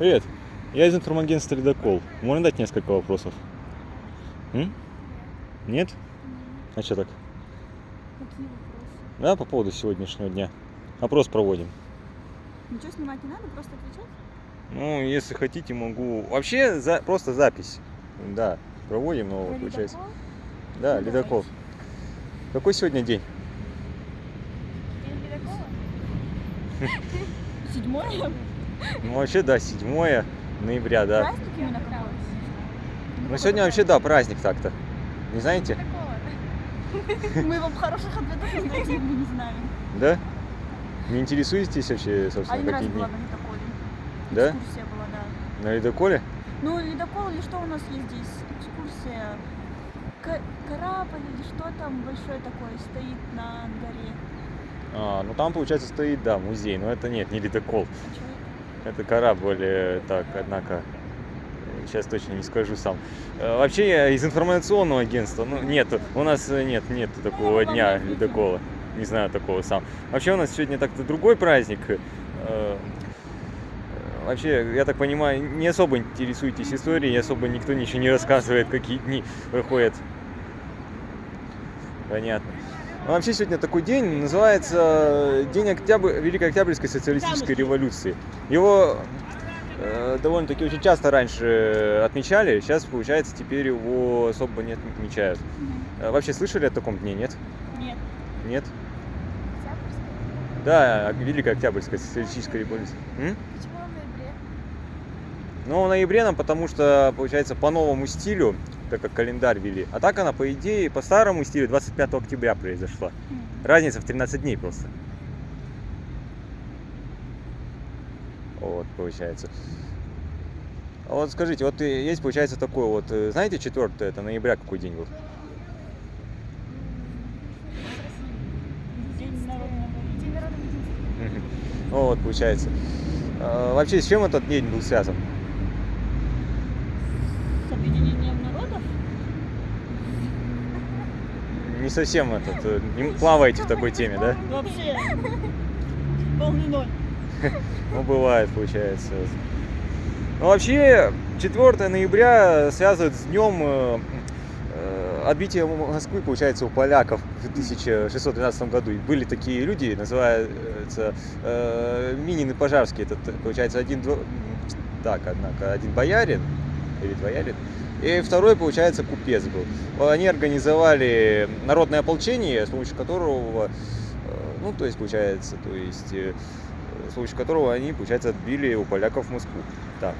Привет. Я из информагентства «Ледокол». Можно дать несколько вопросов? М? Нет? А что так? Какие вопросы? Да, по поводу сегодняшнего дня. Опрос проводим. Ничего снимать не надо, просто отвечать? Ну, если хотите, могу... Вообще, за... просто запись. Да, проводим, но Про получается... ледокол? Да, Ну, ледокол. Какой сегодня день? День ледокола? Седьмое? Ну, вообще, да, 7 ноября, да. Праздник именно какой? Ну, сегодня вообще, да, праздник так-то. Не знаете? Мы вам хороших ответов не дадим, мы не знаем. Да? Не интересуетесь вообще, собственно, Один раз дни? была на ледоколе. Да? Экскурсия была, да. На ледоколе? Ну, ледокол или что у нас есть здесь? Экскурсия. К- корабль или что там большой такой стоит на горе? А, ну там, получается, стоит, да, музей, но это нет, не ледокол. А это? Корабль, э, так, однако, сейчас точно не скажу сам. Э, Вообще из информационного агентства, ну нет, у нас э, нет, нет такого Ну, дня ледокола. Не знаю такого сам. Вообще у нас сегодня так-то другой праздник. Э, э, Вообще, я так понимаю, не особо интересуетесь историей, особо никто ничего не рассказывает, какие дни выходят. Понятно. Вообще сегодня такой день, называется День Октябрь... Великой Октябрьской социалистической революции. Его э, довольно-таки очень часто раньше отмечали, сейчас, получается, теперь его особо не отмечают. Мгм. Э, Вообще слышали о таком дне, нет? Нет. Нет? Да, Великая Октябрьская социалистическая революция. М? Почему в ноябре? Ну, в ноябре нам, потому что, получается, по новому стилю, так как календарь вели. А так она, по идее, по старому стилю 25 октября произошла. Разница в 13 дней просто. Вот, получается. А вот скажите, вот э, есть, получается, такой вот, э, знаете, 4 это ноября какой день был? День народного День народного единства. Мгм. Ну вот, получается. А, Вообще, с чем этот день был связан? Не совсем этот, э, не плаваете в такой теме, да? Вообще. Полный ноль. Ну, бывает, получается. Ну, вообще, 4 ноября связывают с днем э, э, отбития Москвы, получается, у поляков в 1612 году. И были такие люди, называются э, Минин и Пожарский. Это, получается, один, дво- так, однако, один боярин, или боярин, и второй, получается, купец был. Они организовали народное ополчение, с помощью которого, э, ну, то есть, получается, то есть, э, с помощью которого они, получается, отбили у поляков Москву. Так,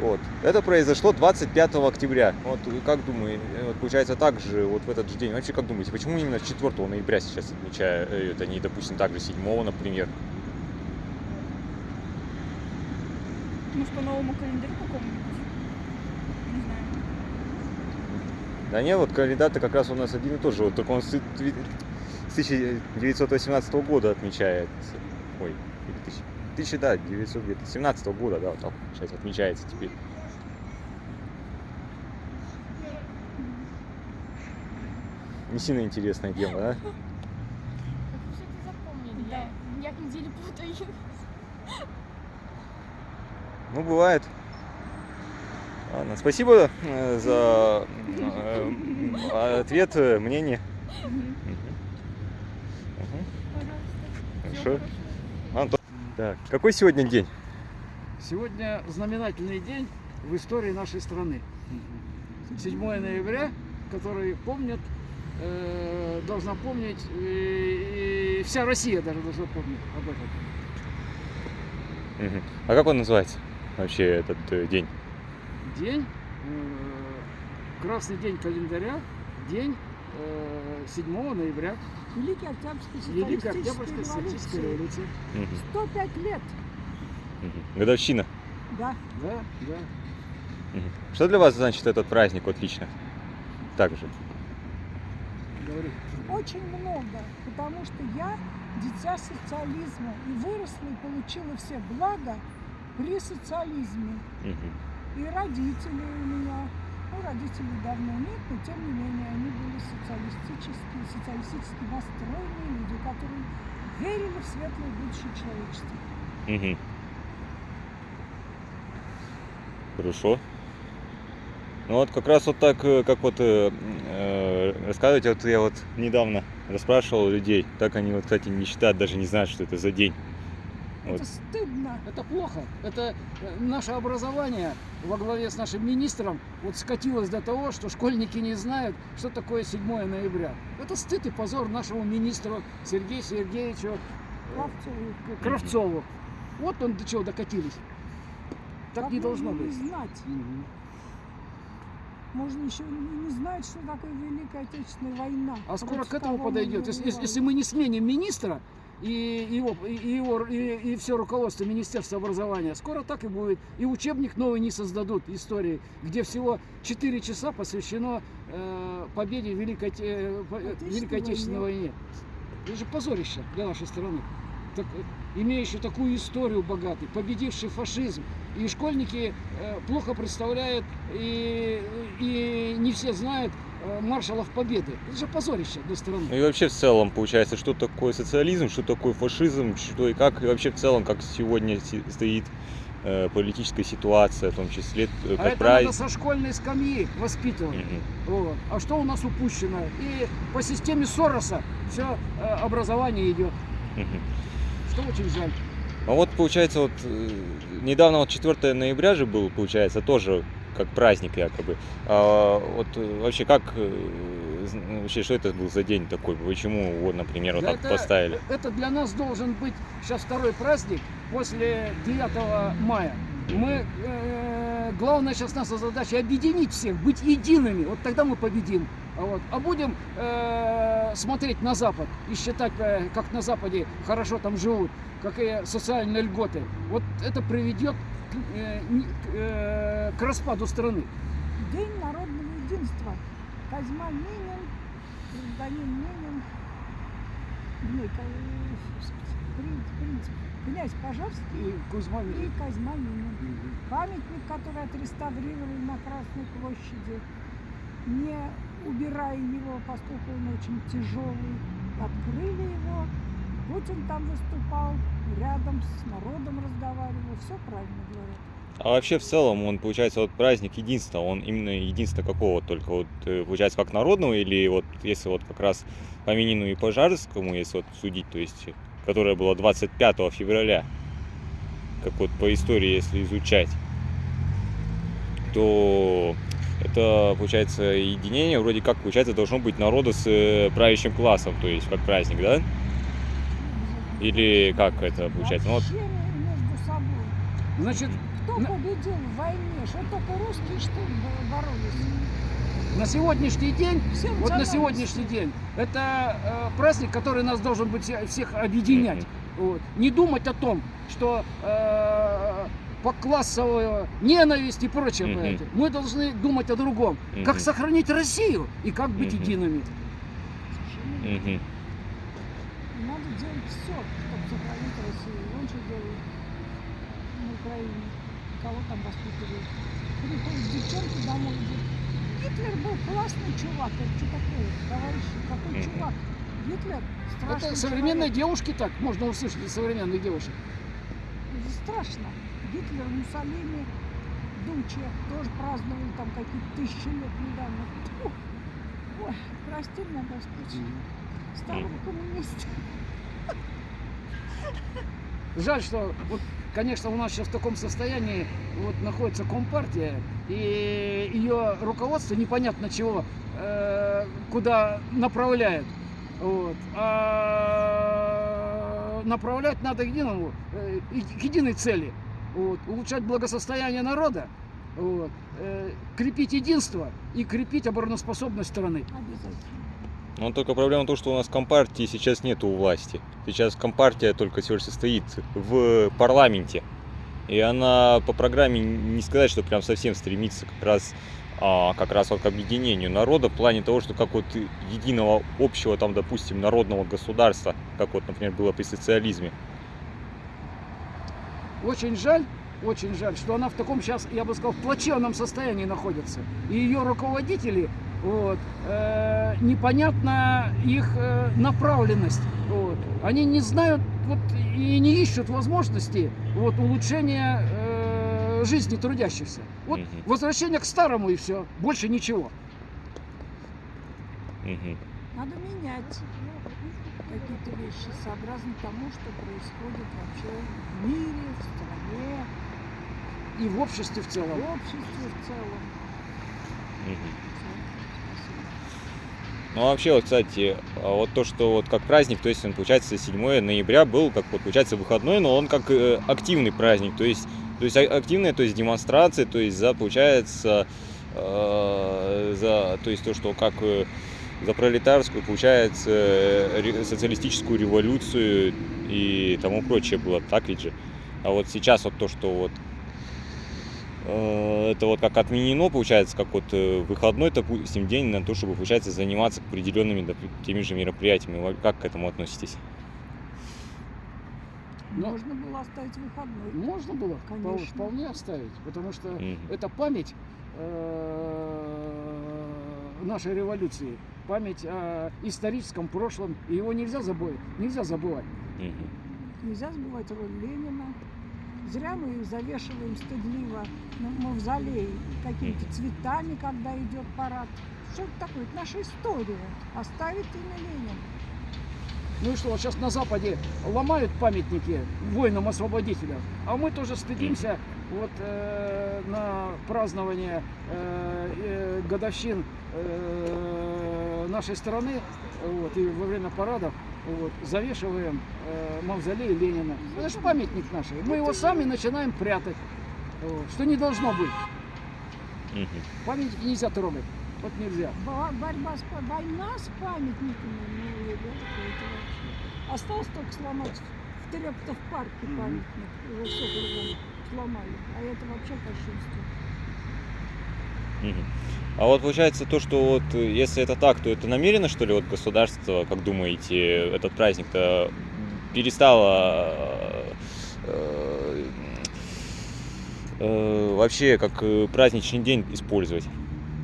вот. Это произошло 25 октября. Вот как думаете, вот, получается, так же, вот в этот же день. Вообще, как думаете, почему именно 4 ноября сейчас отмечают, э, не, допустим, так же 7, например? Может, по новому календарю какому-нибудь? Не знаю. Да нет, вот календарь как раз у нас один и тот же. Вот только он с тви- с 1918 года отмечается. Ой, или тысяч- 1000, да, 917 года, да, вот так сейчас отмечается теперь. Не сильно интересная тема, да? Да. Я, недели путаю. Ну, бывает. Ладно, спасибо э, за э, ответ, э, мнение. Хорошо. Антон. Так, какой сегодня день? Сегодня знаменательный день в истории нашей страны. 7 ноября, который помнят, э, должна помнить, э, и вся Россия даже должна помнить об этом. А как он называется вообще этот день? День, э, красный день календаря, день э, 7 ноября, Великой Октябрьской Великая социалистической Октябрьская социалистическая революции. революция. Мгм. 105 лет. Годовщина. да. Да, да. Что для вас значит этот праздник вот лично? Так же. Говори. Очень много, потому что я дитя социализма и выросла и получила все блага при социализме. Мгм. И родители у меня, ну, родителей давно нет, но тем не менее они были социалистические, социалистически настроенные люди, которые верили в светлое будущее человечества. Мгм. Хорошо. Ну вот как раз вот так, э, как вот э, э, рассказываете, вот я вот недавно расспрашивал людей, так они вот, кстати, не считают, даже не знают, что это за день. Вот. Это стыдно. Это плохо. Это э, наше образование во главе с нашим министром вот скатилось до того, что школьники не знают, что такое 7 ноября. Это стыд и позор нашему министру Сергею Сергеевичу э, Кравцову. Кравцову. Вот он до чего докатились. Так Как не должно быть. Не знать. Мгм. Можно еще не знать, что такое Великая Отечественная война. А скоро к этому подойдет. Если, если- мы не сменим министра и его, и, и его, и, все руководство Министерства образования, скоро так и будет. И учебник новый не создадут истории, где всего 4 часа посвящено э, победе в Великой, э, э, Великой Отечественной войне. Это же позорище для нашей страны. Так, имеющий такую историю богатый, победивший фашизм. И школьники э, плохо представляют, и, и не все знают маршалов Победы. Это же позорище для страны. Ну и вообще в целом, получается, что такое социализм, что такое фашизм, что и как, и вообще в целом, как сегодня стоит э, политическая ситуация, в том числе, э, А как это правильно. надо со школьной скамьи воспитывать. Мгм. Вот. А что у нас упущено? И по системе Сороса все образование идет. Мгм. Что очень жаль. А вот получается, вот э, недавно вот 4 ноября же был, получается, тоже как праздник якобы. А вот э, вообще как э, ну, вообще что это был за день такой? Почему вот, например, вот Да так это- поставили? Это для нас должен быть сейчас второй праздник после 9 мая. Мы, э, главная сейчас наша задача объединить всех, быть едиными. Вот тогда мы победим. А, вот. а будем э, смотреть на Запад и считать, э, как на Западе хорошо там живут, какие социальные льготы. Вот это приведет к, э, не- к, э, к распаду страны. День народного единства. Козьма Минин, гражданин Минин, ну, и ко- принц, принц, князь Пожарский И Кузьма и Минин. Козьма Минин. Памятник, который отреставрировали на Красной площади, не убирая его, поскольку он очень тяжелый, открыли его. Путин там выступал, рядом с народом разговаривал. Все правильно говорят. А вообще в целом он, получается, вот праздник единства, он именно единство какого только вот, э, получается, как народного или вот если вот как раз по Минину и Пожарскому, если вот судить, то есть, которая была 25 февраля, как вот по истории, если изучать, то это, получается, единение вроде как, получается, должно быть народа с э, правящим классом, то есть как праздник, да? Или как это получается? Ну, вот, между собой. Значит, Кто На- победил в войне? Что только русские, что ли, бо- боролись? на сегодняшний день Все Вот на сегодняшний день это э, праздник, который нас должен быть все- всех объединять. Вот. Не думать о том, что э, по классовой ненависть и прочее. Мгм. понимаете. Мы должны думать о другом. Как Мгм. сохранить Россию и как быть Мгм. едиными. Совершенно верно. Делать все, чтобы сохранить Россию. Он что делает на Украине? Кого там воспитывает? Приходят девчонки домой и говорят, Гитлер был классный чувак. Это что такое, товарищи? Какой чувак? Гитлер страшный Это современные человек. девушки так, можно услышать от современных девушек. Это страшно. Гитлер, Муссолини, Дуче тоже праздновали там какие-то тысячи лет недавно. Фу. Ой, прости меня, Господь. Старого коммуниста. Жаль, что вот, конечно, у нас сейчас в таком состоянии вот находится Компартия, и ее руководство непонятно чего, э, куда направляет. Вот. А направлять надо к единому, э, к единой цели. Вот. Улучшать благосостояние народа, вот. э, крепить единство и крепить обороноспособность страны. Обязательно. Но только проблема в том, что у нас компартии сейчас нету у власти. Сейчас компартия только всего лишь состоит в парламенте. И она по программе не сказать, что прям совсем стремится как раз, а, как раз вот к объединению народа в плане того, что как вот единого общего там, допустим, народного государства, как вот, например, было при социализме. Очень жаль, очень жаль, что она в таком сейчас, я бы сказал, в плачевном состоянии находится. И ее руководители, вот, э, непонятна их э, направленность. Вот. Они не знают вот, и не ищут возможности вот, улучшения э, жизни трудящихся. Вот Мгм. возвращение к старому и все, больше ничего. Мгм. Надо менять какие-то вещи сообразно тому, что происходит вообще в мире, в стране, И в обществе в в целом. обществе в целом. Мгм. Ну, а вообще, вот, кстати, а вот то, что вот как праздник, то есть он, получается, 7 ноября был, как вот, получается, выходной, но он как э, активный праздник, то есть, то есть а- активная, то есть демонстрация, то есть за, получается, э, за, то есть то, что как э, за пролетарскую, получается, э, социалистическую революцию и тому прочее было, так ведь же? А вот сейчас вот то, что вот это вот как отменено, получается, как вот э, выходной, допустим, день на то, чтобы, получается, заниматься определенными теми же мероприятиями. Вы Как к этому относитесь? Но- Можно было оставить выходной. Можно было Конечно. вполне оставить, потому что это память э, нашей революции, память о историческом прошлом, и его нельзя забыть, нельзя забывать. Нельзя забывать роль Ленина. Зря мы завешиваем стыдливо на мавзолей какими-то цветами, когда идет парад. Что это такое? Это наша история. Оставит имя Ленина. Ну и что, вот сейчас на Западе ломают памятники воинам-освободителям, а мы тоже стыдимся вот э, на празднование э, э, годовщин э, нашей страны вот, и во время парадов вот, завешиваем э, мавзолей Ленина. Это же памятник наш. Мы его сами начинаем прятать, вот, что не должно быть. Мгм. Памятники нельзя трогать. Вот нельзя. Бо- Борьба с война с памятниками. Ну, ребята, это вообще. Осталось только сломать в Терептов парке памятник. Его все кругом сломали. А это вообще кощунство. А вот получается то, что вот э, если это так, то это намеренно, что ли, вот государство, как думаете, этот праздник-то перестало э, э, вообще как э, праздничный день использовать?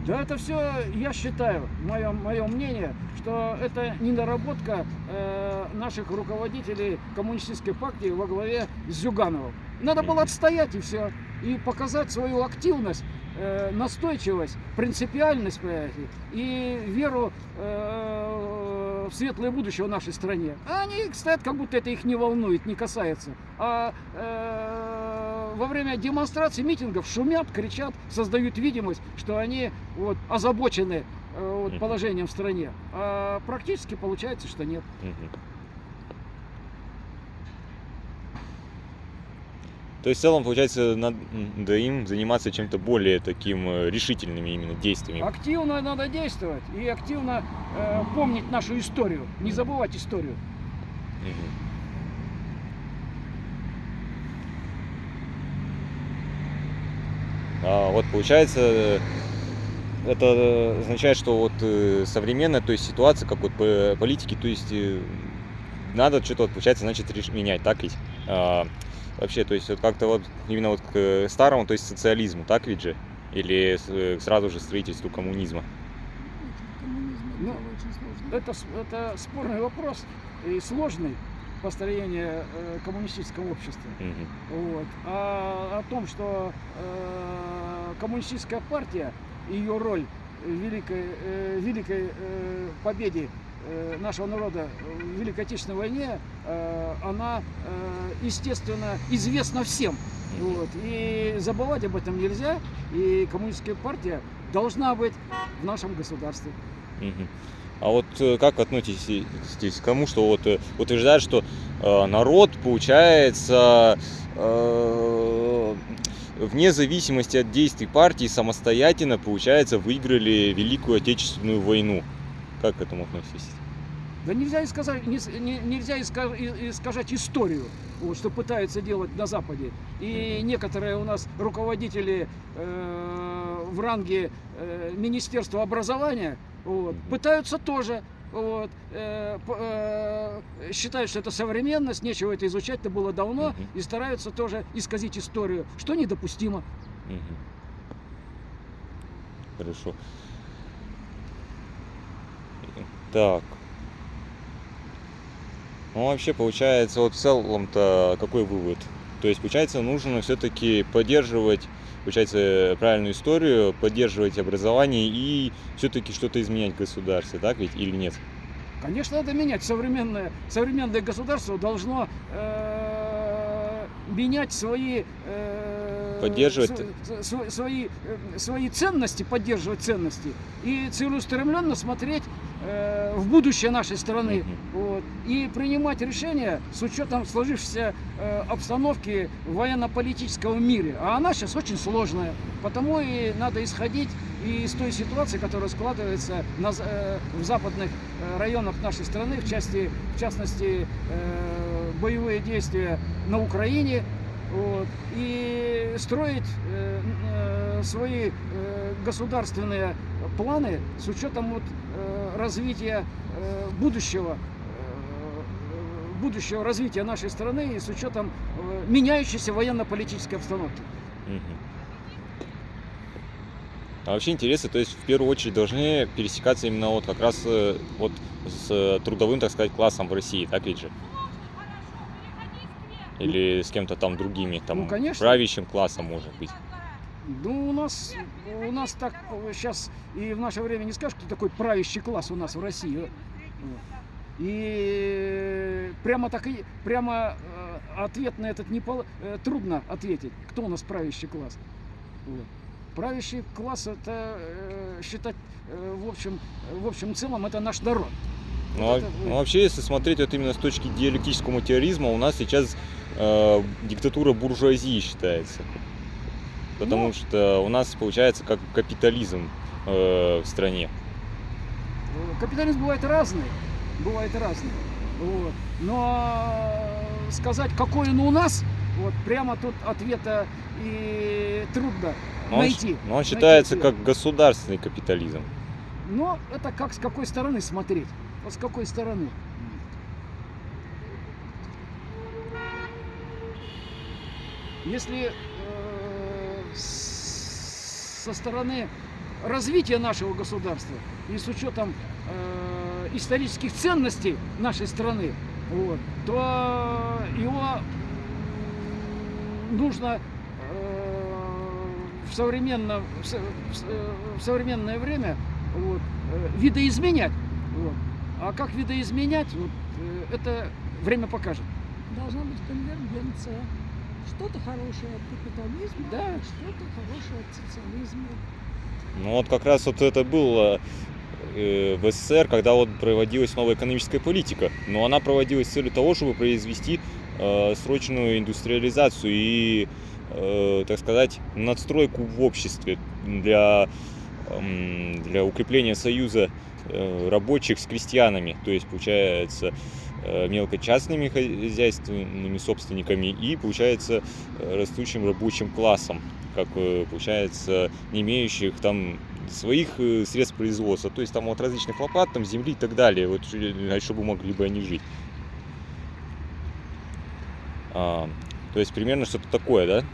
Да это все, я считаю, мое, мое мнение, что это недоработка э, наших руководителей коммунистической партии во главе с Зюгановым. Надо было отстоять и все, и показать свою активность, э, настойчивость, принципиальность, понимаете, и веру э, в светлое будущее в нашей стране. А они стоят, как будто это их не волнует, не касается. А э, во время демонстраций, митингов шумят, кричат, создают видимость, что они вот, озабочены вот, положением в стране. А практически получается, что нет. То есть в целом, получается, надо им заниматься чем-то более таким э, решительными именно действиями. Активно надо действовать и активно э, помнить нашу историю, не забывать историю. Мгм. А вот получается, э, это означает, что вот э, современная, то есть ситуация, как вот по- политики, то есть надо что-то, вот, получается, значит, менять, так ведь? Вообще, то есть вот как-то вот именно вот к э, старому, то есть социализму, так ведь же? Или э, сразу же строительству коммунизма? Ну. Это, это спорный вопрос и сложный построение э, коммунистического общества. Мгм. Вот. А о том, что э, коммунистическая партия, ее роль в великой, э, великой э, победе э, нашего народа в Великой Отечественной войне, э, она, э, естественно, известна всем. Вот. И забывать об этом нельзя. И коммунистическая партия должна быть в нашем государстве. А вот э, как относитесь к тому, что вот э, утверждают, что э, народ, получается, э, вне зависимости от действий партии самостоятельно, получается, выиграли Великую Отечественную войну? Как к этому относитесь? Да нельзя исказать, не не- нельзя искажать историю, вот, что пытаются делать на Западе. И некоторые у нас руководители э, в ранге э, Министерства образования вот, пытаются тоже вот, э, э, считают, что это современность, нечего это изучать, это было давно, Мгм. и стараются тоже исказить историю, что недопустимо. Мгм. Хорошо. Так. Ну, вообще, получается, вот в целом-то какой вывод То есть, получается, нужно все-таки поддерживать, получается, правильную историю, поддерживать образование и все-таки что-то изменять в государстве, так ведь или нет? Конечно, надо менять. Современное, современное государство должно э, менять свои... э, Поддерживать. св- св- свои, э, свои ценности, поддерживать ценности и целеустремленно смотреть э, в будущее нашей страны. Вот, и принимать решения с учетом сложившейся э, обстановки в военно-политическом мире. А она сейчас очень сложная. Потому и надо исходить и из той ситуации, которая складывается на э, в западных э, районах нашей страны, в, части, в частности, э, боевые действия на Украине, вот, и строить э, э, свои э, государственные планы с учетом вот, э, развития э, будущего э, будущего развития нашей страны и с учетом э, меняющейся военно-политической обстановки. А вообще интересно, то есть в первую очередь должны пересекаться именно вот как раз э, вот с э, трудовым, так сказать, классом в России, так ведь же? Или с кем-то там другими, там Ну, конечно. правящим классом, может быть. Ну, у нас, у нас так сейчас и в наше время не скажешь, кто такой правящий класс у нас в России. Вот. И прямо так и прямо э, ответ на этот не пол- э, трудно ответить, кто у нас правящий класс. Вот. Правящий класс это э, считать э, в общем в общем целом это наш народ. Ну, Вот а- это ну, вообще, если смотреть вот именно с точки диалектического материализма, у нас сейчас э, диктатура буржуазии считается. Потому Ну. что у нас получается как капитализм э, в стране. Э, Капитализм бывает разный, бывает разный. Вот. Но сказать, какой он у нас, вот прямо тут ответа и трудно Но он, найти. но он найти считается ответ. как государственный капитализм. Но это как с какой стороны смотреть? Вот с какой стороны? Если э, со стороны развития нашего государства и с учетом э, исторических ценностей нашей страны, вот, то его нужно э, в, современном, в, э, в современное время вот, э, видоизменять. Вот. А как видоизменять, вот, э, это время покажет. Должна быть конвергенция. Что-то хорошее от капитализма, Да. что-то хорошее от социализма. Ну вот как раз вот это было э, в СССР, когда вот проводилась новая экономическая политика. Но она проводилась с целью того, чтобы произвести э, срочную индустриализацию и, э, так сказать, надстройку в обществе для, эм, для укрепления союза э, рабочих с крестьянами. То есть, получается, э, мелкочастными хозяйственными собственниками и, получается, э, растущим рабочим классом как э, получается, не имеющих там своих э, средств производства, то есть там от различных лопат, там земли и так далее, вот э, чтобы могли бы они жить. А, то есть примерно что-то такое, да?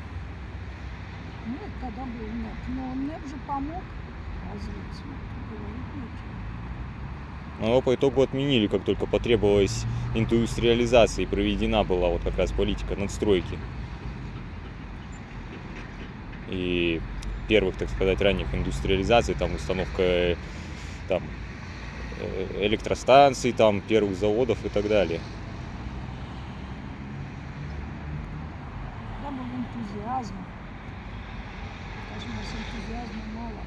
Ну, это когда был НЭП. Но НЭП же помог развитию. Говорить нечего. Но его по итогу отменили, как только потребовалась индустриализация и проведена была вот как раз политика надстройки. И первых, так сказать, ранних индустриализаций, там установка э, там, э, электростанций, там первых заводов и так далее. Когда был энтузиазм. Сейчас у нас энтузиазма мало.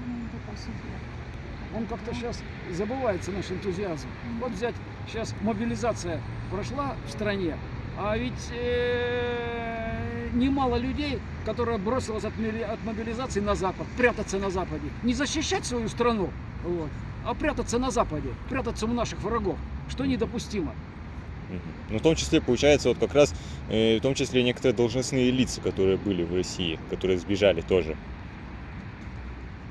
Думаем только о себе. Он как-то сейчас забывается наш энтузиазм. Вот взять сейчас мобилизация прошла в стране, а ведь э, немало людей, которые бросилось от, от мобилизации на Запад, прятаться на Западе, не защищать свою страну, вот, а прятаться на Западе, прятаться у наших врагов, что недопустимо. Ну, в том числе, получается, вот как раз, э, в том числе некоторые должностные лица, которые были в России, которые сбежали тоже.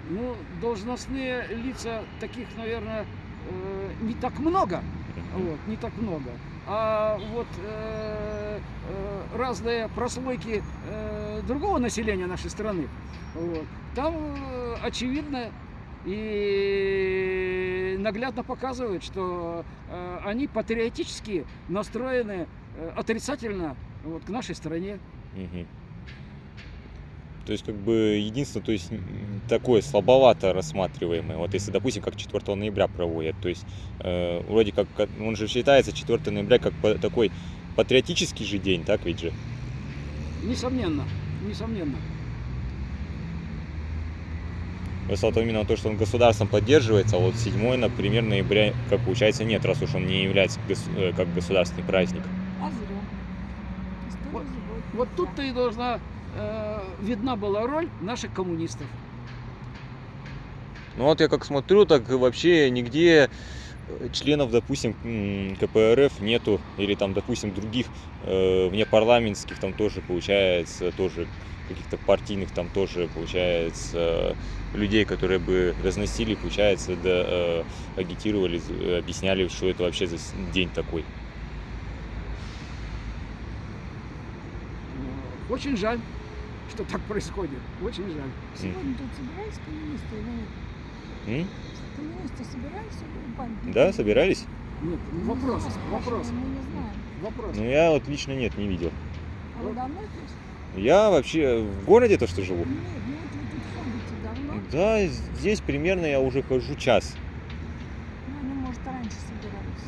Ну, должностные лица таких, наверное, э, не так много. Вот, не так много. А вот э, э, разные прослойки э, другого населения нашей страны, вот, там э, очевидно и наглядно показывают, что э, они патриотически настроены э, отрицательно вот, к нашей стране. Мгм. То есть, как бы, единственное, то есть, такое слабовато рассматриваемое. Вот если, допустим, как 4 ноября проводят, то есть, э, вроде как, как- он же считается 4 ноября как такой патриотический же день, так ведь же? Несомненно, несомненно. Вот именно то, что он государством поддерживается, а вот 7, например, ноября, как получается, нет, раз уж он не является гос- э, как государственный праздник. А зря. Вот-. Вот тут-то и должна э, видна была роль наших коммунистов. Ну вот я как смотрю, так вообще нигде э, членов, допустим, КПРФ нету, или там, допустим, других э, внепарламентских там тоже получается, тоже каких-то партийных там тоже получается людей, которые бы разносили, получается, да, э, агитировали, объясняли, что это вообще за день такой. Очень жаль, что так происходит. Очень жаль. Сегодня тут собирались коммунисты или нет? Коммунисты собирались? Да, собирались? Нет, Мы вопрос, вас вопрос, спрашиваем, Мы не знаем. вопрос. Ну я вот лично нет, не видел. А вы давно здесь? Я вообще в городе то, что живу. Нет, ну вот вы тут ходите давно. Да, здесь примерно я уже хожу час. Ну, они, может, раньше собирались.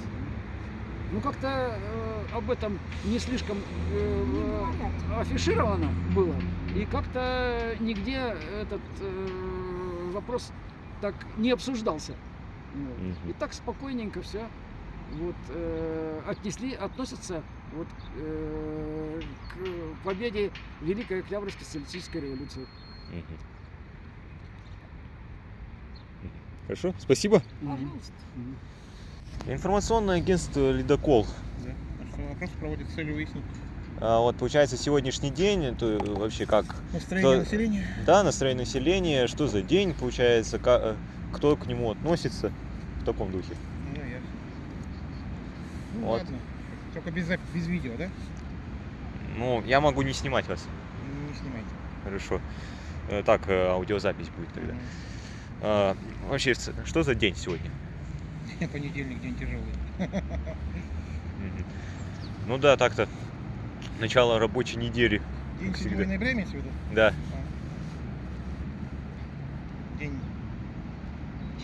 Ну как-то э, об этом не слишком Не э, говорят. афишировано было. И как-то нигде этот э, вопрос так не обсуждался. Вот. И так спокойненько все вот, э, отнесли, относятся вот, э, к победе Великой Октябрьской социалистической революции. Хорошо, спасибо. Пожалуйста. Информационное агентство «Ледокол». Да. А что вопрос проводит с целью выяснить вот получается сегодняшний день, это вообще как? настроение То- населения? Да, настроение населения, что за день получается, ка- э, кто к нему относится в таком духе. Ну, ясно. Ну, Вот. ладно. Только без, без видео, да? Ну, я могу не снимать вас. Не снимайте. Хорошо. Э, Так, э, аудиозапись будет тогда. А, Вообще, что за день сегодня? Понедельник день тяжелый. Ну да, так-то. Начало рабочей недели. День Как 7 всегда. ноября имеется в виду? Да. День...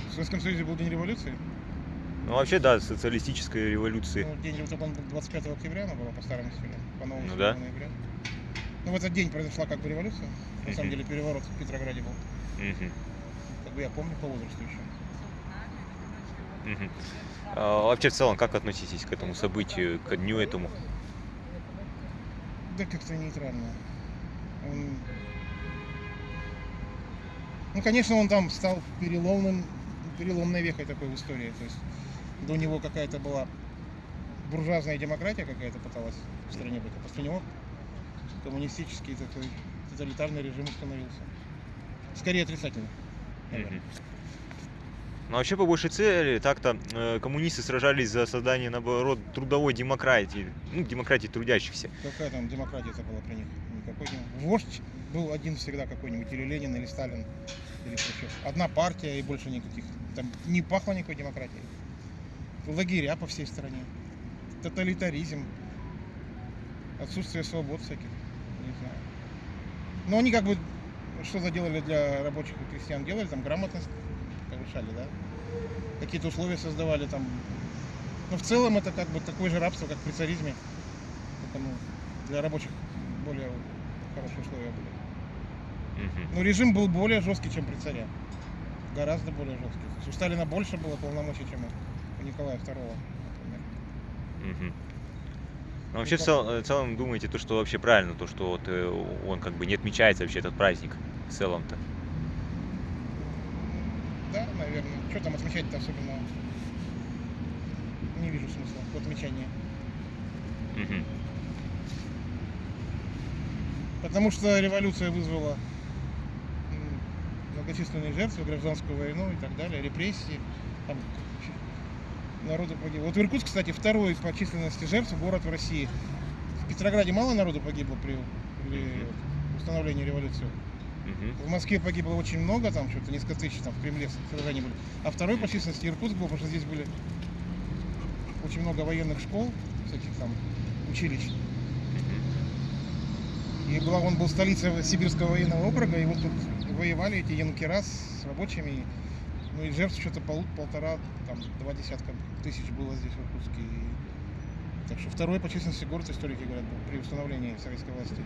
В Советском Союзе был день революции. Ну вообще, да, социалистической революции. Ну, день вот он был 25 октября, она была по старому стилю, по новому Ну да. ноября. Ну, в этот день произошла как бы революция. На самом деле переворот в Петрограде был. Как бы я помню по возрасту еще. Мгм. А вообще, в целом, как относитесь к этому событию, к дню этому? Да как-то нейтрально. Он... Ну, конечно, он там стал переломным, переломной вехой такой в истории. То есть до него какая-то была буржуазная демократия какая-то пыталась в стране быть, а после него коммунистический такой тоталитарный режим установился. Скорее отрицательный. наверное. Ну вообще, по большей цели, так-то э, коммунисты сражались за создание, наоборот, трудовой демократии, ну, демократии трудящихся. Какая там демократия это была при них? Никакой не... Вождь был один всегда какой-нибудь, или Ленин, или Сталин, или Хрущев. Одна партия и больше никаких. Там не пахло никакой демократией. Лагеря по всей стране. Тоталитаризм. Отсутствие свобод всяких. Не знаю. Но они как бы что-то делали для рабочих и крестьян. Делали там грамотность повышали, да? Какие-то условия создавали там. Но в целом это как бы такое же рабство, как при царизме. Ну, для рабочих более хорошие условия были. Но режим был более жесткий, чем при царе. Гораздо более жесткий. То есть у Сталина больше было полномочий, чем у Николая II, например. Мгм. Ну, вообще, в цел- э, в целом, думаете, то, что вообще правильно, то, что вот э, он как бы не отмечается вообще этот праздник в целом-то. Да, наверное. Что там отмечать-то особенно? Не вижу смысла в отмечании. Потому что революция вызвала многочисленные жертвы, гражданскую войну и так далее, репрессии. Там народу погибло. Вот Иркутск, кстати, второй по численности жертв город в России. В Петрограде мало народу погибло при, при установлении революции. Мгм. В Москве погибло очень много, там что-то несколько тысяч, там в Кремле сражения были. А второй по численности Иркутск был, потому что здесь были очень много военных школ, всяких там училищ. И была, он был столицей Сибирского военного округа, и вот тут воевали эти янкера с рабочими. Ну и жертв что-то пол, полтора, там, два десятка тысяч было здесь в Иркутске. И- Так что второй по численности город историки говорят был при установлении советской власти.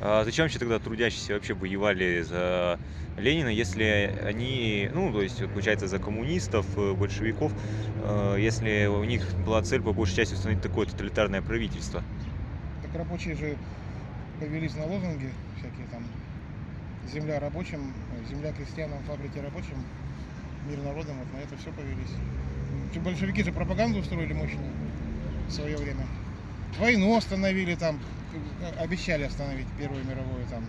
А зачем вообще тогда трудящиеся вообще воевали за Ленина, если они, ну, то есть, получается, за коммунистов, э, большевиков, э, если у них была цель по большей части установить такое тоталитарное правительство? Так рабочие же повелись на лозунги всякие там земля рабочим, земля крестьянам, фабрики рабочим, мир народам, вот на это все повелись. Большевики же пропаганду устроили мощную в свое время. Войну остановили там, обещали остановить Первую мировую там,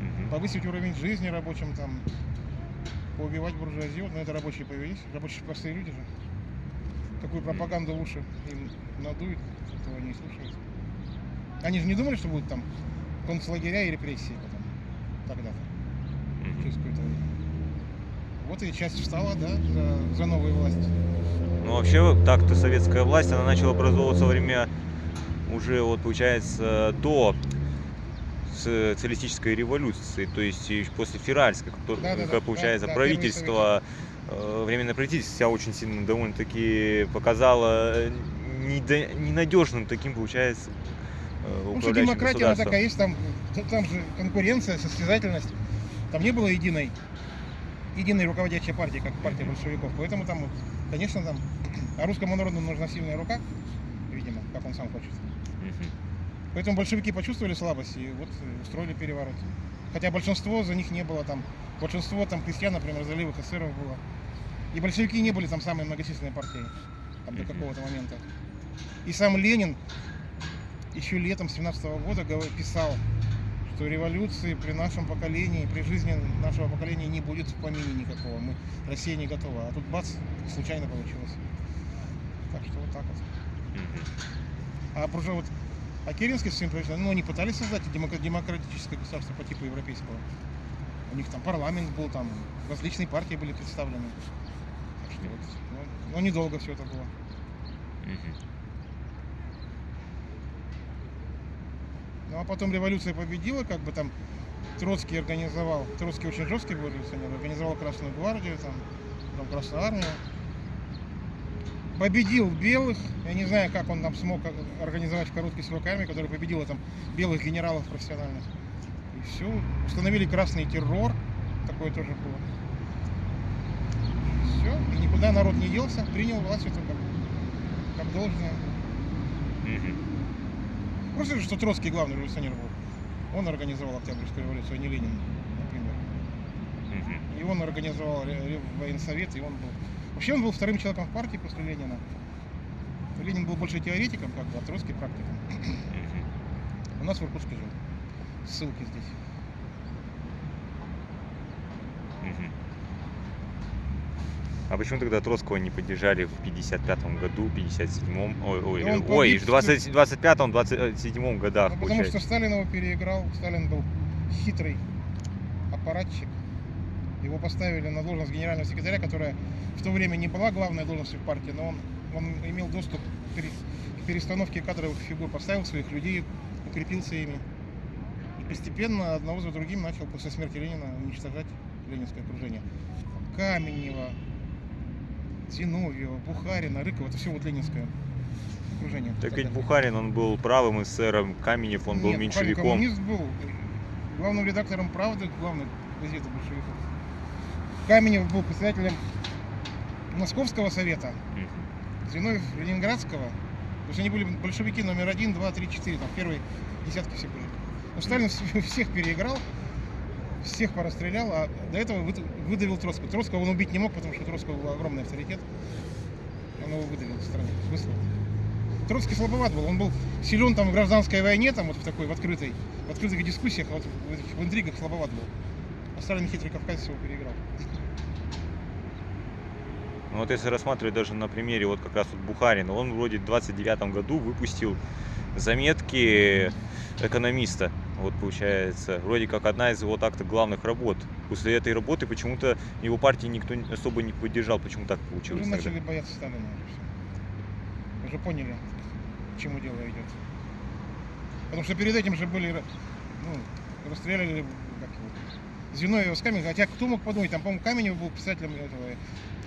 Мгм. повысить уровень жизни рабочим там, поубивать буржуазию, но это рабочие повелись, рабочие простые люди же. Какую пропаганду лучше им надуют, этого они и слушают. Они же не думали, что будут там концлагеря и репрессии потом, тогда-то, через какое-то время. Вот и часть встала, да, за, за новую власть. Ну, вообще, так-то советская власть, она начала образовываться во время уже, вот, получается, до социалистической революции, то есть после Феральской, как, то- Да-да-да, как получается, да, да, правительство, э, временное правительство себя очень сильно довольно-таки показало недо- ненадежным таким, получается, э, Ну, что демократия, она такая есть, там, там же конкуренция, состязательность. Там не было единой, единой руководящей партии, как партия большевиков. Поэтому там, конечно, там, а русскому народу нужна сильная рука, видимо, как он сам хочет. Поэтому большевики почувствовали слабость и вот э, устроили переворот. Хотя большинство за них не было там. Большинство там крестьян, например, заливых эсеров было. И большевики не были там самой многочисленной партией там, до какого-то момента. И сам Ленин еще летом 17 года гов- писал, что революции при нашем поколении, при жизни нашего поколения не будет в помине никакого. Мы, Россия не готова. А тут бац, случайно получилось. Так что вот так вот. А вот а Керенский с своим правительством, ну, они пытались создать демократическое государство по типу европейского. У них там парламент был, там различные партии были представлены. Так что вот, ну, но недолго все это было. Ну а потом революция победила, как бы там Троцкий организовал, Троцкий очень жесткий был революционер, организовал Красную гвардию, там, потом Красную армию. Победил белых, я не знаю, как он там смог организовать в короткий срок армию, которая победила там белых генералов профессиональных. И все, установили красный террор, такое тоже было. Все, и никуда народ не делся, принял власть это как, как должное. Мгм. Просто, что Троцкий главный революционер был. Он организовал Октябрьскую революцию, а не Ленин, например. Мгм. И он организовал военсовет, и он был... Вообще он был вторым человеком в партии после Ленина. Ленин был больше теоретиком, как бы, а Троцкий практиком. У нас в Иркутске жил. Ссылки здесь. А почему тогда Троцкого не поддержали в 55 году, 57-м, ой, ой, Да ой, в в 20, 25-м, 27-м годах, Ну, потому что получается. Сталин его переиграл. Сталин был хитрый аппаратчик. Его поставили на должность генерального секретаря, которая в то время не была главной должностью в партии, но он, он имел доступ к пере- к перестановке кадровых фигур, поставил своих людей, укрепился ими. И постепенно одного за другим начал после смерти Ленина уничтожать ленинское окружение. Каменева, Зиновьева, Бухарина, Рыкова, это все вот ленинское окружение. Так ведь. Бухарин, он был правым эсером, Каменев, он был Нет, Бухарин меньшевиком. коммунист был. Главным редактором «Правды», главной газеты большевиков. Каменев был председателем Московского совета. Зиновьев Ленинградского. То есть они были большевики номер один, два, три, четыре, там первые десятки все были. Но Сталин вс- всех переиграл, всех порастрелял, а до этого выд- выдавил Троцкого. Троцкого он убить не мог, потому что Троцкого был огромный авторитет. Он его выдавил в стране, выслал. Троцкий слабоват был, он был силен там в гражданской войне, там вот в такой, в открытой, в открытых дискуссиях, а вот в, в интригах слабоват был. А Сталин хитрый кавказец его переиграл. Ну вот если рассматривать даже на примере вот как раз вот Бухарина, он вроде в 29 году выпустил заметки экономиста. Вот получается, вроде как одна из его так-то главных работ. После этой работы почему-то его партии никто особо не поддержал. Почему так Уже получилось тогда? начали бояться Сталина уже все. Уже поняли, к чему дело идет. Потому что перед этим же были, ну, расстреляли Зиновьева с Каменева. Хотя кто мог подумать, там, по-моему, Каменев был писателем этого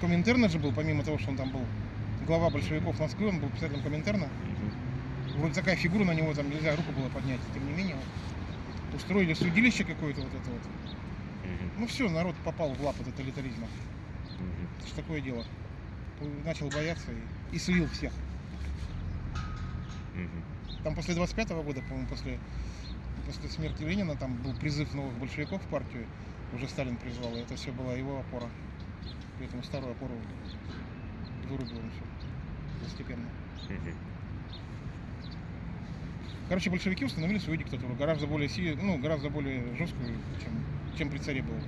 Коминтерна же был, помимо того, что он там был глава большевиков Москвы, он был писателем Коминтерна. Вроде такая фигура на него, там нельзя руку было поднять. Тем не менее, устроили судилище какое-то вот это вот. Ну все, народ попал в лапы тоталитаризма. Это ж такое дело. Начал бояться и, и слил всех. Там после 25 года, по-моему, после, после смерти Ленина, там был призыв новых большевиков в партию. Уже Сталин призвал, и это все была его опора. Поэтому старую опору вырубил он все постепенно. Короче, большевики установили свою диктатуру, гораздо более си- ну, гораздо более жесткую, чем, чем при царе был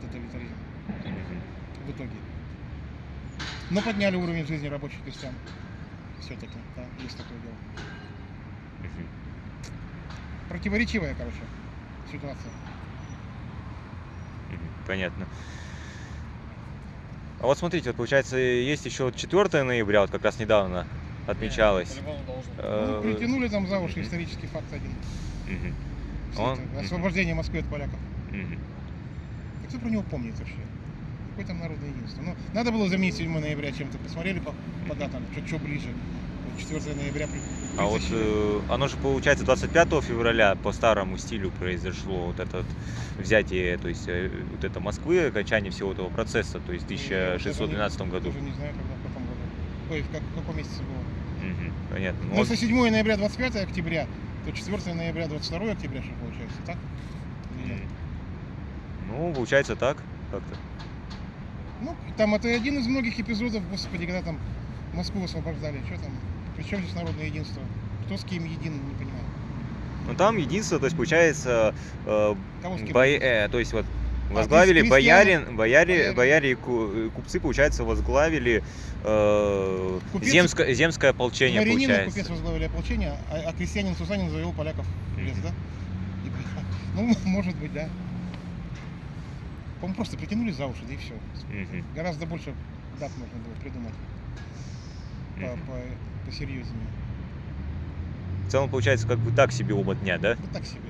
тоталитаризм в итоге. Но подняли уровень жизни рабочих крестьян. Все-таки, да, есть такое дело. Противоречивая, короче, ситуация. Понятно. А вот смотрите, вот получается, есть еще 4 ноября, вот как раз недавно отмечалось. Ну, Э, притянули там за уши исторический факт один. Он- освобождение Москвы от поляков. А кто про него помнит вообще? Какое там народное единство? Ну, надо было заменить 7 ноября чем-то. Посмотрели по, по датам, что ближе. Вот 4 ноября А вот э, оно же получается 25 февраля по старому стилю произошло вот это вот взятие, то есть э, вот это Москвы, окончание всего этого процесса, то есть в Ну, вот это 1612 не- году. Даже не знаю, когда, в каком году. Ой, в, как- в каком месяце было. Мгм. Понятно. Ну, если 7 ноября 25 октября, то 4 ноября 22 октября, что получается, так? Или. Ну, получается так как-то. Ну, там это один из многих эпизодов, господи, когда там Москву освобождали. Что там? Причем здесь народное единство? Кто с кем един, не понимаю. Но там единство, то есть получается, э, Кого с кем? бо- э, то есть вот А, возглавили крестьяне- боярин, бояре, бояре. бояре и э, купцы, получается, возглавили э, Купец- земское, земское ополчение, и получается. купец возглавили ополчение, а, а крестьянин Сусанин завел поляков в лес, да? И. Ну, может быть, да. По-моему, просто притянули за уши, да и все. Гораздо больше дат можно было придумать по, по- посерьезнее. В целом, получается, как бы так себе оба дня, да? Ну так себе.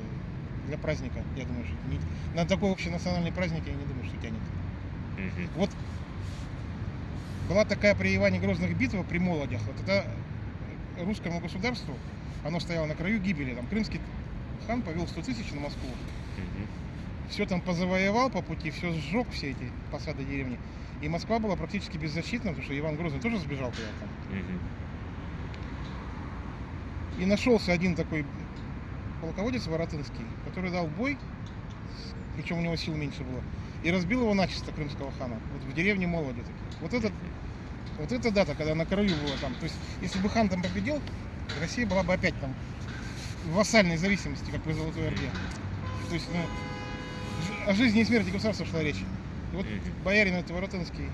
Для праздника, я думаю, что не- на такой общенациональный праздник я не думаю, что тянет. Мгм. Вот была такая при Иване Грозных битва при Молодях. Вот это русскому государству, оно стояло на краю гибели. Там крымский хан повел 100 тысяч на Москву. Мгм. Все там позавоевал по пути, все сжег, все эти посады деревни. И Москва была практически беззащитна, потому что Иван Грозный тоже сбежал. Мгм. И нашелся один такой полководец Воротынский, который дал бой, причем у него сил меньше было, и разбил его начисто крымского хана, вот в деревне Молоде. такие. Вот этот Вот эта дата, когда на краю было там. То есть, если бы хан там победил, Россия была бы опять там в вассальной зависимости, как при Золотой Орде. То есть, ну, о жизни и смерти государства шла речь. Вот Мгм. боярин этот Воротынский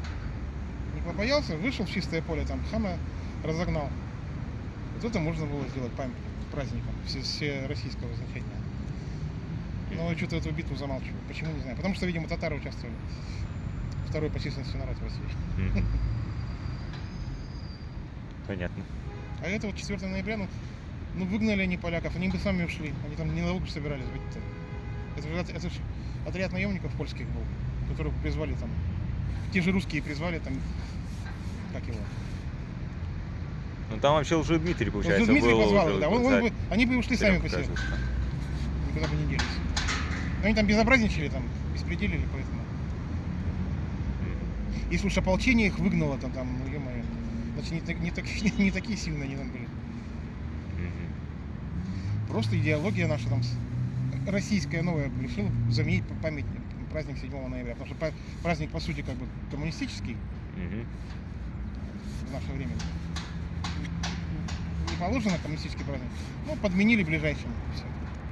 не побоялся, вышел в чистое поле, там хана разогнал. Вот это можно было сделать памятник праздником все, все российского значения. Но что-то эту битву замалчивают. Почему, не знаю. Потому что, видимо, татары участвовали. Второй по численности народ в России. Мгм. Понятно. А это вот 4 ноября, ну, ну выгнали они поляков, они бы сами ушли. Они там ненадолго собирались быть-то. Это же, это же отряд наемников польских был, которых призвали там. Те же русские призвали там, как его. Ну там вообще уже Дмитрий, Вот получается, Дмитрий был позвал уже да. Он, он бы, они бы ушли сами по себе, никуда бы не делись. Но они там безобразничали, там, беспределили, поэтому. Если уж ополчение их выгнало, то там, ну, ё-моё, значит, не, так- не, так- не такие сильные они там были. Просто идеология наша там российская новая решила заменить п- памятник, праздник 7 ноября. Потому что праздник, по сути, как бы коммунистический Мгм. в наше время. Не положено коммунистический праздник. Ну, подменили ближайшим.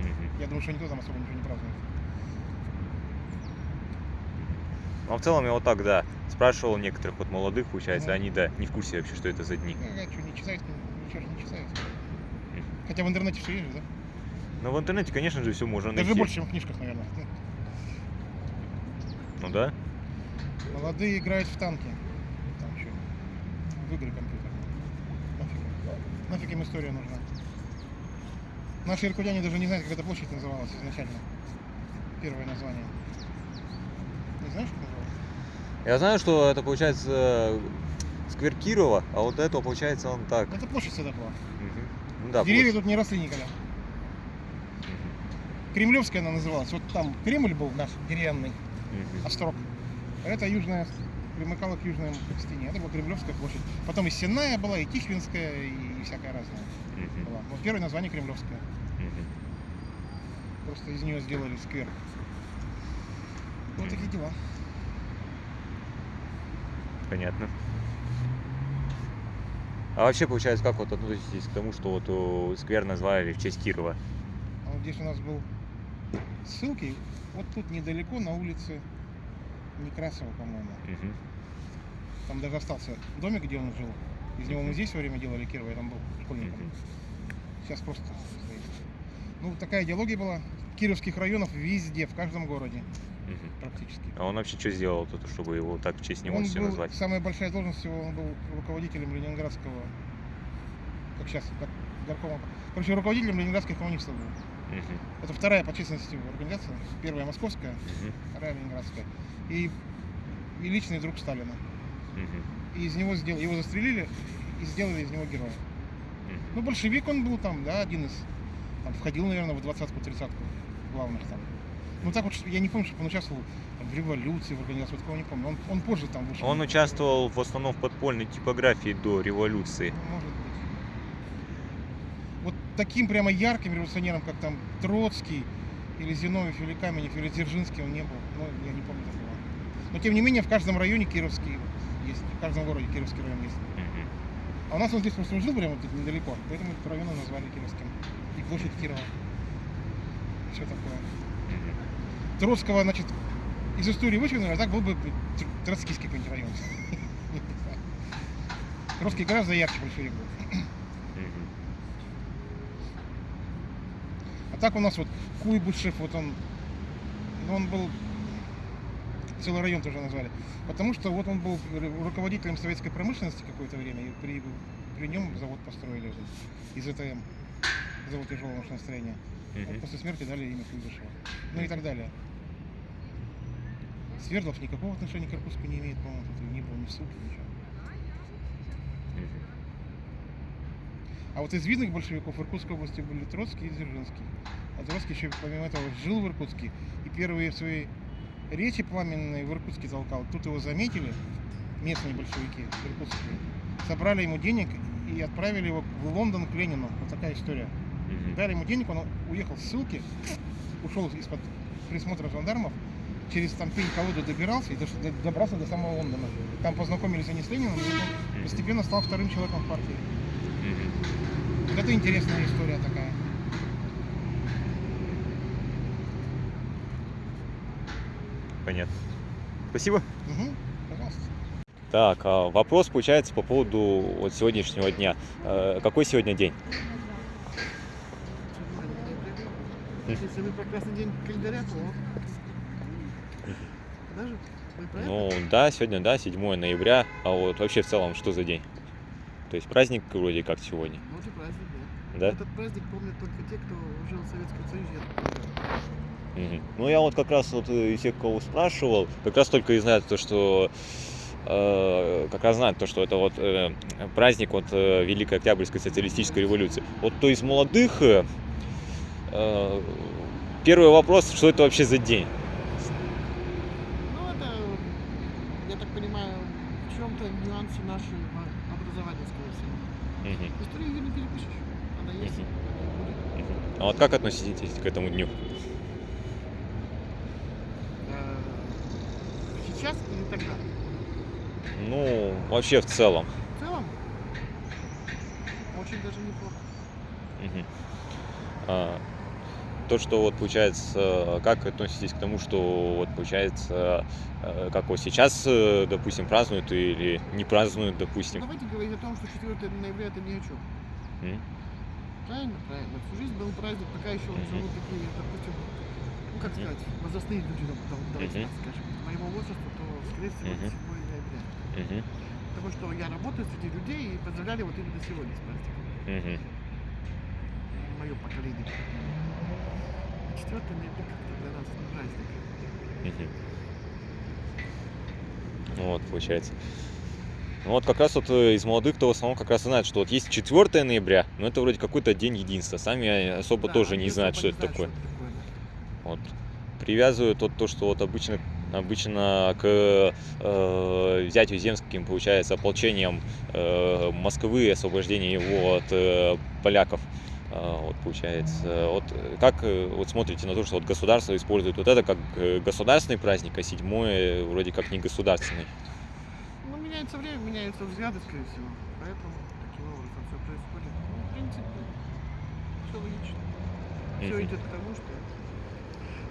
Мгм. Я думаю, что никто там особо ничего не празднует. Ну, а в целом я вот так, да, спрашивал некоторых вот молодых, получается, Мгм. они, да, не в курсе вообще, что это за дни. Ну, а что, не читают, ничего же не читают. Хотя в интернете все есть, да? Но в интернете, конечно же, все можно Даже найти. больше, чем в книжках, наверное. Ну, да. Молодые играют в танки. Там что? В игры компьютерные. Нафиг. Нафиг им история нужна. Наши иркутяне даже не знают, как эта площадь называлась изначально. Первое название. Не знаешь, как называлось? Я знаю, что это получается э, сквер Кирова, а вот это получается он так. Это площадь всегда была. Мгм. Ну да, Деревья площадь. тут не росли никогда. Кремлевская она называлась. Вот там Кремль был наш деревянный, Мгм. острог. Это южная, примыкала к южной стене. Это была Кремлевская площадь. Потом и Сенная была, и Тихвинская, и всякая разная Мгм. была. Вот первое название Кремлевская. Мгм. Просто из нее сделали сквер. Вот такие дела. Понятно. А вообще, получается, как вот относитесь к тому, что вот э, сквер назвали в честь Кирова? А вот здесь у нас был ссылки. Вот тут недалеко на улице Некрасова, по-моему. Мгм. Там даже остался домик, где он жил. Из него мы здесь во время делали Кирова, я там был школьником. Мгм. Сейчас просто стоит. Ну, такая идеология была. Кировских районов везде, в каждом городе Мгм. практически. А он вообще что сделал тут, чтобы его так в честь него он все был, назвать? самая большая должность его, он был руководителем Ленинградского, как сейчас, как горкома. Короче, руководителем Ленинградских коммунистов был. Мгм. Это вторая по численности организация. Первая московская, Мгм. вторая ленинградская. И, и личный друг Сталина. Мгм. И из него сделали, его застрелили и сделали из него героя. Мгм. Ну, большевик он был там, да, один из, там, входил, наверное, в двадцатку, тридцатку главных там. Ну, так вот, я не помню, чтобы он участвовал там, в революции, в организации, вот такого не помню. Он, он позже там вышел. Он участвовал в основном в подпольной типографии до революции. Ну, таким прямо ярким революционером, как там Троцкий, или Зиновьев, или Каменев, или Дзержинский он не был. Ну, я не помню такого. Но, тем не менее, в каждом районе Кировский есть, в каждом городе Кировский район есть. А у нас он здесь просто жил прямо тут недалеко, поэтому этот район назвали Кировским. И площадь Кирова. Все такое. Троцкого, значит, из истории вычеркнули, а так был бы тр- троцкийский какой-нибудь район. Троцкий гораздо ярче большевик был. Мгм. А так у нас вот Куйбышев, вот он, он был, целый район тоже назвали, потому что вот он был ру- руководителем советской промышленности какое-то время, и при, при нем завод построили из ЭТМ, завод тяжелого машиностроения. Вот после смерти дали имя Куйбышева. Ну и так далее. Свердлов никакого отношения к Иркутску не имеет, по-моему, тут не было ни ссылки, ничего. А вот из видных большевиков в Иркутской области были Троцкий и Дзержинский. А Троцкий еще, помимо этого, жил в Иркутске. И первые свои речи пламенные в Иркутске толкал. Тут его заметили, местные большевики иркутские. Собрали ему денег и отправили его в Лондон к Ленину. Вот такая история. Дали ему денег, он уехал с ссылки, ушел из-под присмотра жандармов, через там пень-колоду добирался и добрался до самого Лондона. Там познакомились они с Лениным, и он постепенно стал вторым человеком в партии. Вот Это интересная история такая. Понятно. Спасибо. Угу, пожалуйста. Так, а вопрос получается по поводу вот сегодняшнего дня. Э, Какой сегодня день? Если самый прекрасный день календаря, то даже? Ну да, сегодня, да, 7 ноября. А вот вообще в целом что за день? То есть праздник вроде как сегодня, Вот и праздник, да. да? Этот праздник помнят только те, кто жил в Советском Союзе. Мгм. Ну я вот как раз вот э, из тех, кого спрашивал, как раз только и знают то, что э, как раз знают то, что это вот э, праздник вот э, Великой Октябрьской социалистической революции. Вот то из молодых э, э, первый вопрос, что это вообще за день? Ну, это, я так понимаю, в чем-то нюансы нашего образования, скорее всего. Мгм. Историю ее не перепишешь. Она есть, Мгм. она будет. Мгм. А вот как относитесь к этому дню? Э, Сейчас или тогда? Ну, вообще в целом. В целом, очень даже неплохо. Мгм. А, то, что вот получается, как относитесь к тому, что вот получается, э, как вот сейчас, э, допустим, празднуют или не празднуют, допустим. Давайте говорить о том, что 4 ноября это ни о чем. М? Правильно, правильно. Всю жизнь был праздник, пока еще Мгм. живут такие, допустим, ну как сказать, возрастные люди, давайте так скажем, моего возраста, то, скорее всего, это 7 ноября. Потому что я работаю среди людей и поздравляли вот именно сегодня с праздником. Мое поколение. 4 ноября как-то для нас праздник. Вот, получается. Ну вот как раз вот э, из молодых, кто в основном как раз знает, что вот есть 4 ноября, но это вроде какой-то день единства. Сами особо Да, тоже не знают, что особо это не такое. знают, что это такое. Вот. Привязывают вот то, что вот обычно, обычно к э, взятию земским, получается, ополчением э, Москвы, освобождение его от э, поляков. А, Вот получается. Вот э, как э, вот смотрите на то, что вот государство использует вот это как э, государственный праздник, а седьмое вроде как не государственный. Меняется время, меняются взгляды, скорее всего. Поэтому таким образом все происходит. Ну, в принципе, все логично. Все идет к тому, что...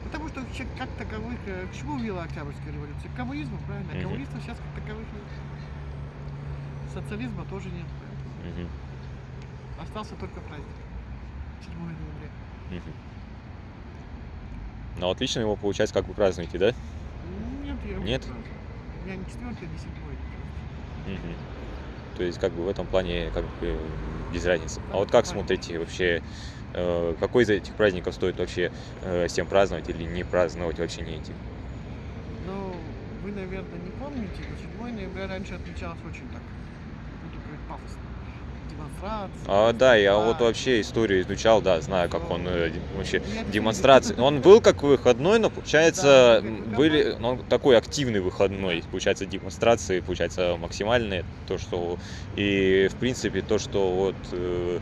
Потому что вообще как таковых... э, К чему вела Октябрьская революция? К коммунизму, правильно? А Мгм. коммунистов сейчас как таковых нет. Социализма тоже нет. Остался только праздник. 7 ноября. Ну вот лично его получается как вы празднуете, да? Нет, я Нет? меня не четвертый, не седьмой. То есть как бы в этом плане как бы без разницы. А вот как смотрите вообще, э, какой из этих праздников стоит вообще э, всем праздновать или не праздновать, вообще не идти? Ну, вы, наверное, не помните, но 7 ноября раньше отмечалось очень так, буду говорить, пафосно. А, да, я вот вообще историю изучал, да, знаю, как он э, вообще демонстрации. Он был как выходной, но получается как были, ну, такой активный выходной, получается демонстрации, получается максимальные, то что и в принципе то, что вот э,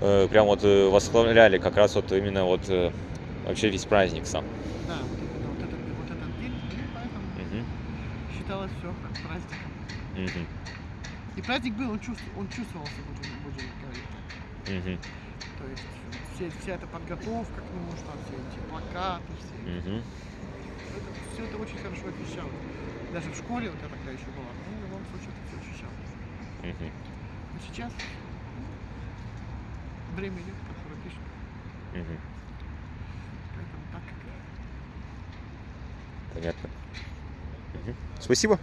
э, прям вот э, восхваляли как раз вот именно вот вообще весь праздник сам. Да, вот этот, вот этот день, поэтому Мгм, считалось все праздником. мгм, И праздник был, он, чувств, он чувствовался, будем, будем говорить так. мгм, То есть все, вся эта подготовка к нему, что там все эти плакаты, все, мгм. это, все это очень хорошо ощущалось. Даже в школе вот я тогда еще была, ну, в любом случае это все ощущалось. Мгм. Но сейчас время идет, которое пишет, Мгм. поэтому так как Понятно. Мгм. Спасибо.